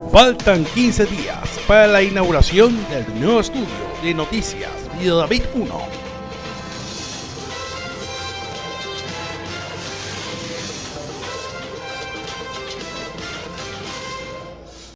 Faltan 15 días para la inauguración del nuevo estudio de noticias Video David 1